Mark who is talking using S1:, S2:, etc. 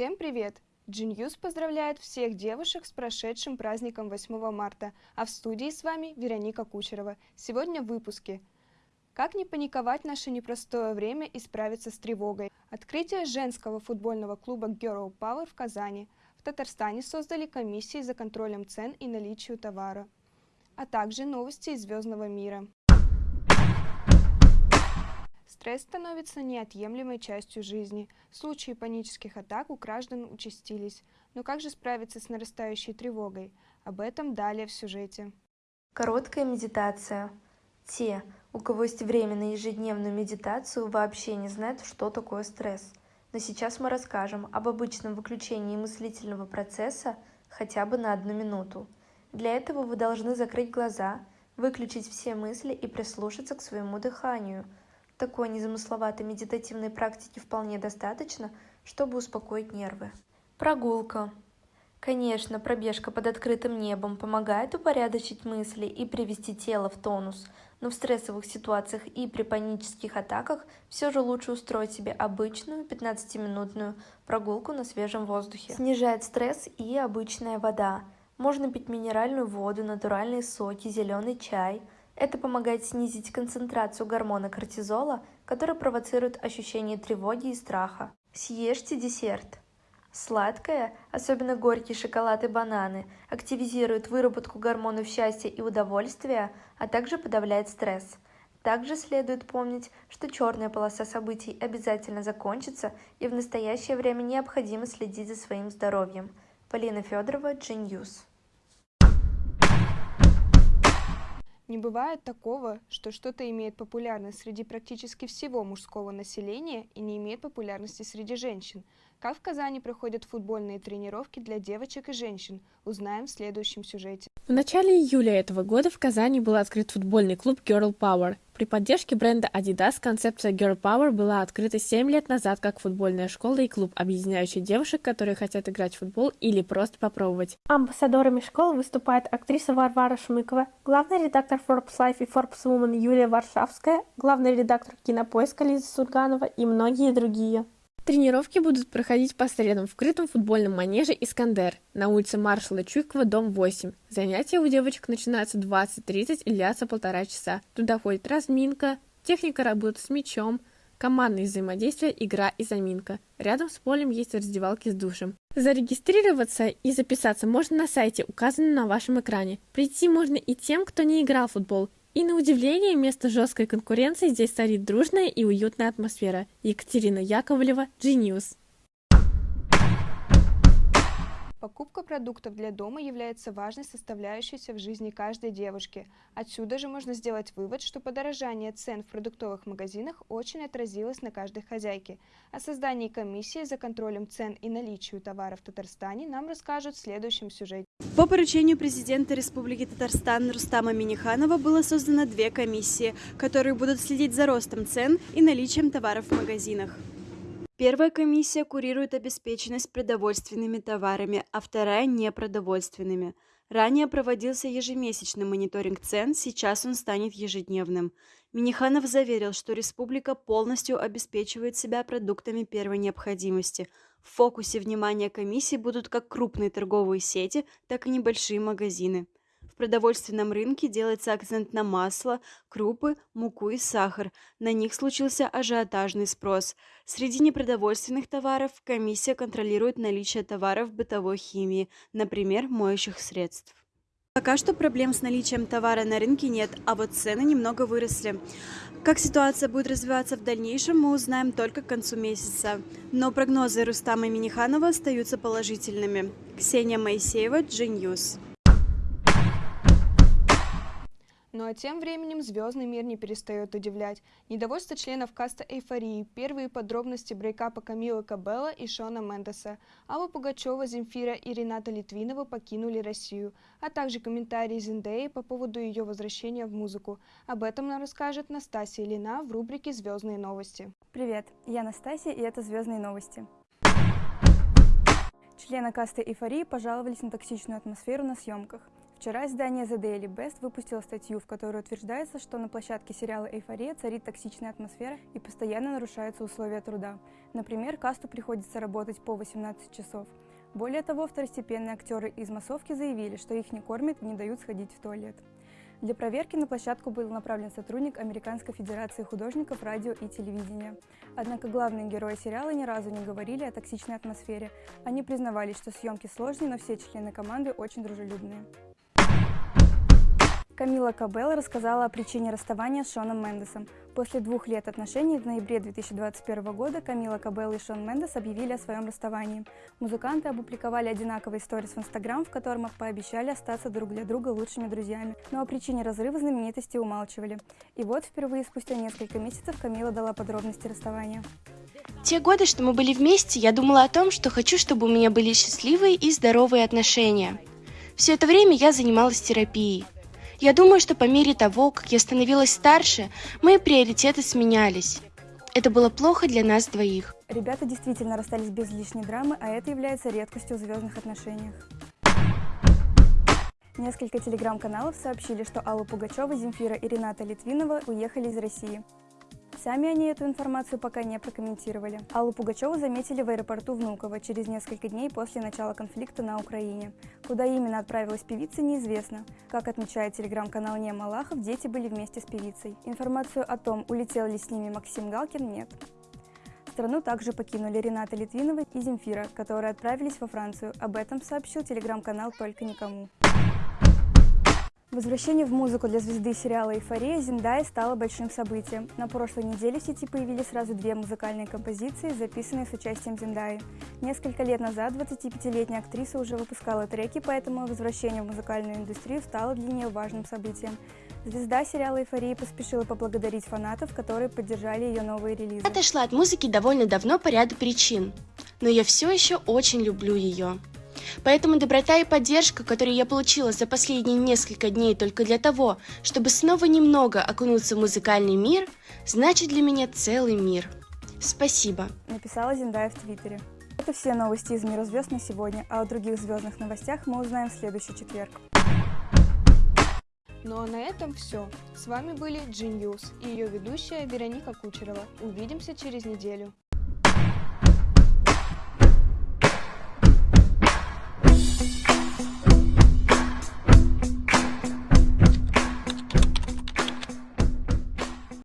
S1: Всем привет! Genius поздравляет всех девушек с прошедшим праздником 8 марта, а в студии с вами Вероника Кучерова. Сегодня в выпуске. Как не паниковать в наше непростое время и справиться с тревогой? Открытие женского футбольного клуба Girl Power в Казани. В Татарстане создали комиссии за контролем цен и наличию товара. А также новости из звездного мира. Стресс становится неотъемлемой частью жизни. Случаи панических атак у граждан участились. Но как же справиться с нарастающей тревогой? Об этом далее в сюжете.
S2: Короткая медитация. Те, у кого есть время на ежедневную медитацию, вообще не знают, что такое стресс. Но сейчас мы расскажем об обычном выключении мыслительного процесса хотя бы на одну минуту. Для этого вы должны закрыть глаза, выключить все мысли и прислушаться к своему дыханию – такой незамысловатой медитативной практики вполне достаточно, чтобы успокоить нервы. Прогулка. Конечно, пробежка под открытым небом помогает упорядочить мысли и привести тело в тонус, но в стрессовых ситуациях и при панических атаках все же лучше устроить себе обычную 15-минутную прогулку на свежем воздухе. Снижает стресс и обычная вода. Можно пить минеральную воду, натуральные соки, зеленый чай – это помогает снизить концентрацию гормона кортизола, который провоцирует ощущение тревоги и страха. Съешьте десерт. Сладкое, особенно горький шоколад и бананы, активизирует выработку гормонов счастья и удовольствия, а также подавляет стресс. Также следует помнить, что черная полоса событий обязательно закончится и в настоящее время необходимо следить за своим здоровьем. Полина Федорова, Genius.
S1: Не бывает такого, что что-то имеет популярность среди практически всего мужского населения и не имеет популярности среди женщин. Как в Казани проходят футбольные тренировки для девочек и женщин, узнаем в следующем сюжете.
S3: В начале июля этого года в Казани был открыт футбольный клуб Girl Power. При поддержке бренда Adidas концепция Girl Power была открыта 7 лет назад как футбольная школа и клуб, объединяющий девушек, которые хотят играть в футбол или просто попробовать.
S4: Амбассадорами школы выступает актриса Варвара Шмыкова, главный редактор Forbes Life и Forbes Woman Юлия Варшавская, главный редактор Кинопоиска Лиза Сурганова и многие другие.
S3: Тренировки будут проходить по средам в крытом футбольном манеже «Искандер» на улице маршала Чуйкова, дом 8. Занятия у девочек начинаются 20.30 и длятся полтора часа. Туда входит разминка, техника работы с мячом, командное взаимодействие, игра и заминка. Рядом с полем есть раздевалки с душем. Зарегистрироваться и записаться можно на сайте, указанном на вашем экране. Прийти можно и тем, кто не играл в футбол, и на удивление, вместо жесткой конкуренции здесь царит дружная и уютная атмосфера. Екатерина Яковлева, Genius.
S1: Покупка продуктов для дома является важной составляющей в жизни каждой девушки. Отсюда же можно сделать вывод, что подорожание цен в продуктовых магазинах очень отразилось на каждой хозяйке. О создании комиссии за контролем цен и наличию товаров в Татарстане нам расскажут в следующем сюжете.
S5: По поручению президента Республики Татарстан Рустама Миниханова было создано две комиссии, которые будут следить за ростом цен и наличием товаров в магазинах. Первая комиссия курирует обеспеченность продовольственными товарами, а вторая – непродовольственными. Ранее проводился ежемесячный мониторинг цен, сейчас он станет ежедневным. Миниханов заверил, что республика полностью обеспечивает себя продуктами первой необходимости. В фокусе внимания комиссии будут как крупные торговые сети, так и небольшие магазины продовольственном рынке делается акцент на масло, крупы, муку и сахар. На них случился ажиотажный спрос. Среди непродовольственных товаров комиссия контролирует наличие товаров бытовой химии, например, моющих средств. Пока что проблем с наличием товара на рынке нет, а вот цены немного выросли. Как ситуация будет развиваться в дальнейшем, мы узнаем только к концу месяца. Но прогнозы Рустама Миниханова остаются положительными. Ксения Моисеева, G-News.
S1: Ну а тем временем звездный мир не перестает удивлять. Недовольство членов каста «Эйфории», первые подробности брейкапа Камилы Кабелла и Шона Мендеса, Алла Пугачева, Земфира и Рената Литвинова покинули Россию, а также комментарии Зиндеи по поводу ее возвращения в музыку. Об этом нам расскажет Настасья Лина в рубрике «Звездные новости».
S6: Привет, я Настасья, и это «Звездные новости». Члены касты «Эйфории» пожаловались на токсичную атмосферу на съемках – Вчера издание The Daily Best выпустило статью, в которой утверждается, что на площадке сериала «Эйфория» царит токсичная атмосфера и постоянно нарушаются условия труда. Например, касту приходится работать по 18 часов. Более того, второстепенные актеры из массовки заявили, что их не кормят и не дают сходить в туалет. Для проверки на площадку был направлен сотрудник Американской Федерации художников радио и телевидения. Однако главные герои сериала ни разу не говорили о токсичной атмосфере. Они признавались, что съемки сложные, но все члены команды очень дружелюбные. Камила Кабелла рассказала о причине расставания с Шоном Мендесом. После двух лет отношений в ноябре 2021 года Камила Кабелла и Шон Мендес объявили о своем расставании. Музыканты опубликовали одинаковый сторис в Инстаграм, в котором пообещали остаться друг для друга лучшими друзьями. Но о причине разрыва знаменитости умалчивали. И вот впервые спустя несколько месяцев Камила дала подробности расставания.
S7: Те годы, что мы были вместе, я думала о том, что хочу, чтобы у меня были счастливые и здоровые отношения. Все это время я занималась терапией. Я думаю, что по мере того, как я становилась старше, мои приоритеты сменялись. Это было плохо для нас двоих.
S6: Ребята действительно расстались без лишней драмы, а это является редкостью в звездных отношениях. Несколько телеграм-каналов сообщили, что Алла Пугачева, Земфира и Рената Литвинова уехали из России. Сами они эту информацию пока не прокомментировали. Аллу Пугачеву заметили в аэропорту Внуково через несколько дней после начала конфликта на Украине. Куда именно отправилась певица, неизвестно. Как отмечает телеграм-канал Не Малахов, дети были вместе с певицей. Информацию о том, улетел ли с ними Максим Галкин, нет. Страну также покинули Рената Литвинова и Земфира, которые отправились во Францию. Об этом сообщил телеграм-канал «Только никому». Возвращение в музыку для звезды сериала «Эйфория» Зиндай стало большим событием. На прошлой неделе в сети появились сразу две музыкальные композиции, записанные с участием Зиндаи. Несколько лет назад 25-летняя актриса уже выпускала треки, поэтому возвращение в музыкальную индустрию стало для нее важным событием. Звезда сериала «Эйфория» поспешила поблагодарить фанатов, которые поддержали ее новые релизы.
S7: Отошла от музыки довольно давно по ряду причин, но я все еще очень люблю ее. Поэтому доброта и поддержка, которые я получила за последние несколько дней только для того, чтобы снова немного окунуться в музыкальный мир, значит для меня целый мир. Спасибо.
S6: Написала Зиндая в Твиттере. Это все новости из мира звезд на сегодня, а о других звездных новостях мы узнаем в следующий четверг.
S1: Ну а на этом все. С вами были G-News и ее ведущая Вероника Кучерова. Увидимся через неделю.